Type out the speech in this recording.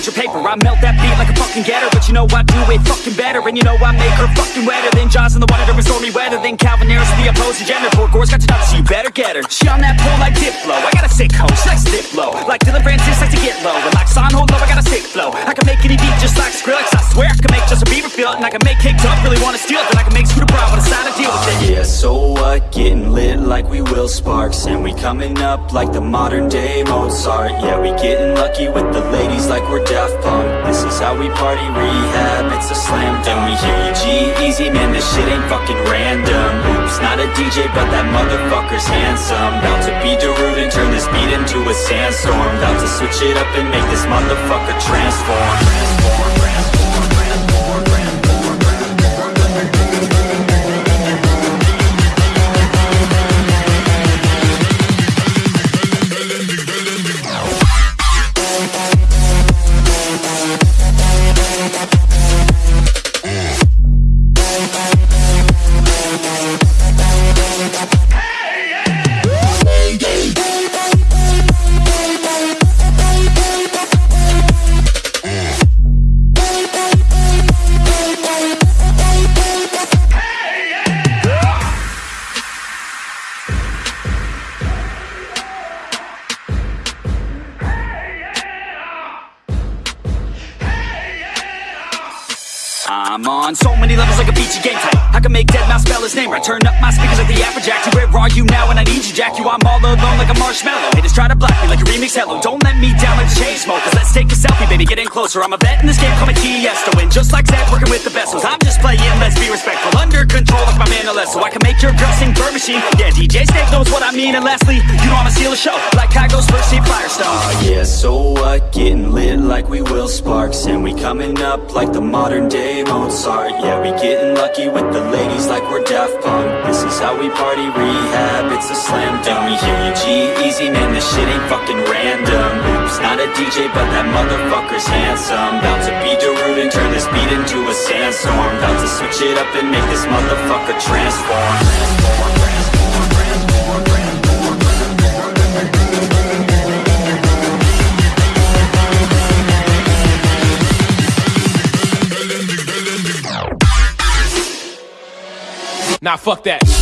picture paper. I melt that beat like a fucking getter. But you know I do it fucking better. And you know I make her fucking wetter Than Jaws in the water during stormy weather Than Calvin Harris, the opposing gender. Poor Gore's got nuts, so you better get her. She on that pole like Diplo. I got a sick hoe, she likes to dip low. Like Dillon Francis likes to get low. And like Son hold low, I got a sick flow. I can make any beat just like Skrillex. I swear I can make Justin Bieber feel it. And I can make Kicked Up really wanna steal it. Then I can make so what? Getting lit like we Will Sparks. And we coming up like the modern day Mozart. Yeah, we getting lucky with the ladies like we're Daft Punk. This is how we party rehab, it's a slam dunk. We hear you G-Eazy, man, this shit ain't fucking random. Oops, not a DJ, but that motherfucker's handsome. About to be Darude and turn this beat into a sandstorm. About to switch it up and make this motherfucker Transform, transform, I'm on. So many levels like a beachy game type. I can make deadmau5 spell his name. Right Turn up my speakers like the Afrojack You, where are you now? When I need you, Jack? You, I'm all alone like a Marshmello. Haters try to block me like a remix hello Don't let me down like the Chainsmokers Let's take a selfie, baby, get in closer. I'm a vet in this game, call me Tiesto And just like Zach, working with the vessels I'm just playing, let's be respectful. Under control like my man Alesso I can Machine Yeah, DJ Snake knows what I mean. And lastly, you know I'ma steal a show Like Kygo's first team Firestone. Ah, yeah, so what? Getting lit like we Will Sparks. And we coming up like the modern day Mozart. Yeah, we getting lucky with the ladies like we're Daft Punk. This is how we party rehab, it's a slam dunk. We hear you G-Eazy, man, this shit ain't fucking random. Oops, not a DJ, but that motherfucker's handsome. About to be Darude and turn this beat into a sandstorm About to switch it up and make this motherfucker transform transform Nah, fuck that.